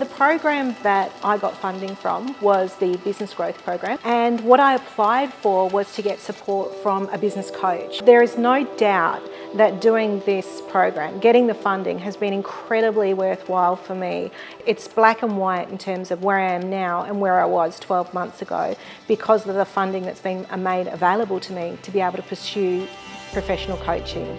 The program that I got funding from was the Business Growth Program and what I applied for was to get support from a business coach. There is no doubt that doing this program, getting the funding has been incredibly worthwhile for me. It's black and white in terms of where I am now and where I was 12 months ago because of the funding that's been made available to me to be able to pursue professional coaching.